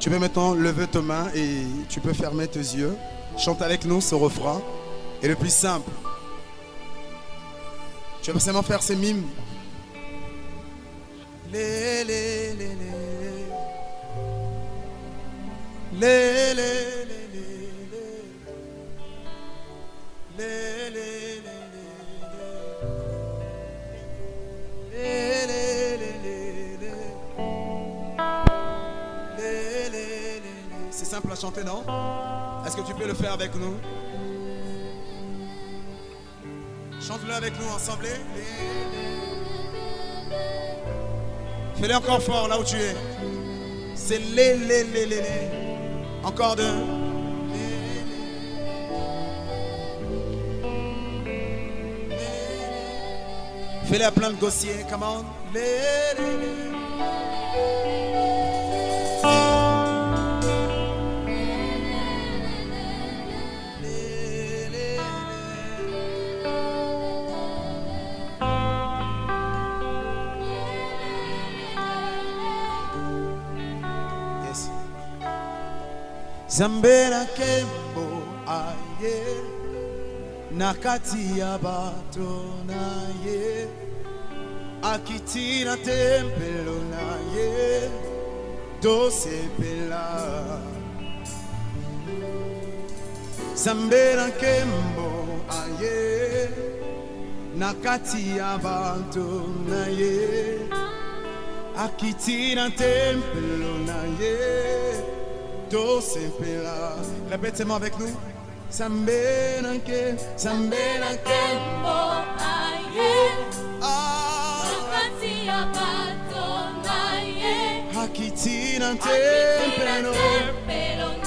Tu peux maintenant lever tes mains et tu peux fermer tes yeux. Chante avec nous ce refrain. Et le plus simple, tu vas seulement faire ces mimes. Les, les, C'est simple à chanter, non? Est-ce que tu peux le faire avec nous? Chante-le avec nous ensemble. Fais-le encore fort là où tu es. C'est les, les, les, les, les. Encore deux. Fais-le à plein de gossiers. Les. Les, Zambera kembo aye nakati ya bato na ye akitina tempelo na ye tosepela Zambera kembo aye nakati ya bato na ye akitina tempelo na ye Do Sepela. Répétez-moi avec nous. Sambenanke, Sambenanke, mo aye. Ah. Sakati abato naye. Hakiti nan tempelo. Hakiti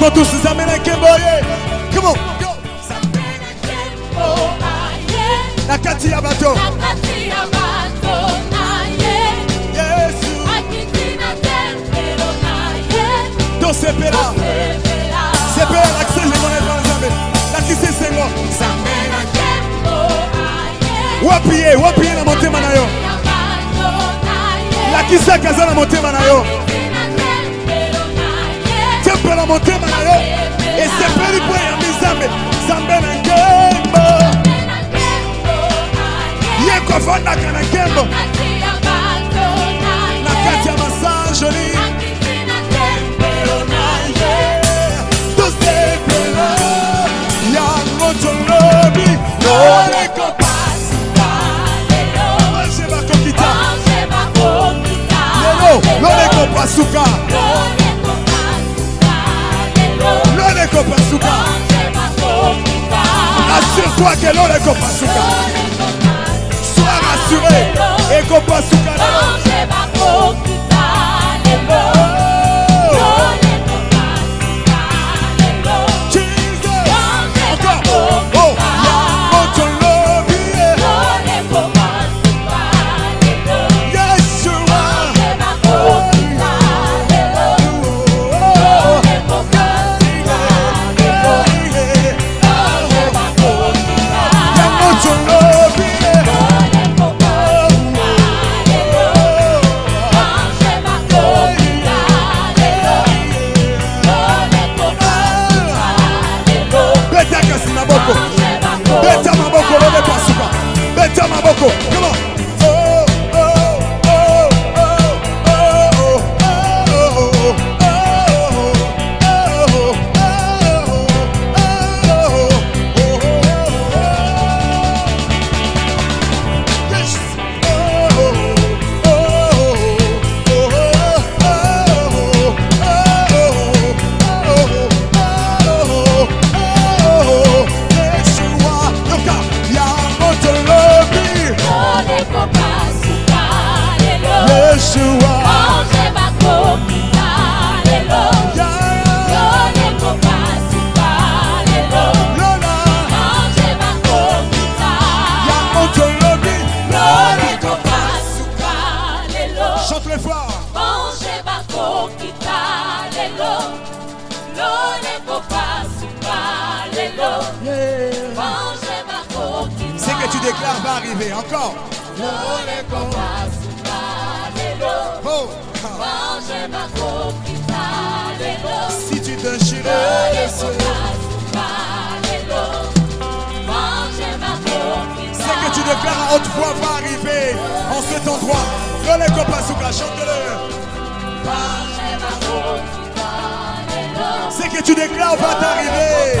Chantons tous. Come on, go. Nakati. Yesu, ye, wapi ye na motema na yo. Lakisa kaza na motema na yo. Tempela motema na yo. Esepeli po ya Nzambe. Nzambe na nkembo. Ye kovandaka na nkembo. Na kati ya masanjoli. Tosepela. Ya moto lobi. Loleko. Anje bakokita. Lelo, loleko Assure-toi que loleko pasuka. Sois rassuré. Eko déclares va arriver encore. Oh, si tu les cieux, c'est que tu déclares à haute voix va arriver en cet endroit. Lole Kopasuka, chante-le. C'est que tu déclares va t'arriver.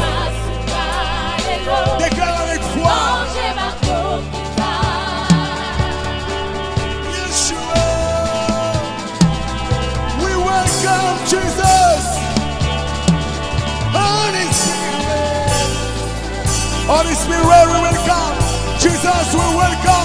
Déclare we will welcome. Jesus, we welcome.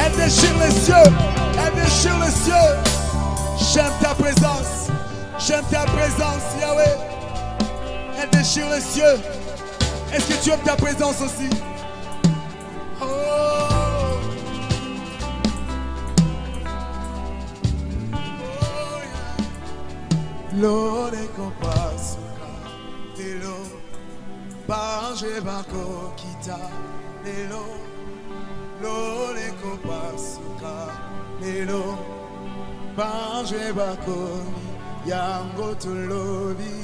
Elle déchire les cieux. Elle déchire les cieux. J'aime ta présence. J'aime ta présence, Yahweh. Elle déchire les cieux. Est-ce que tu aimes ta présence aussi? Oh. Lelo Lore kopasuka lelo Bange bako yango tulobi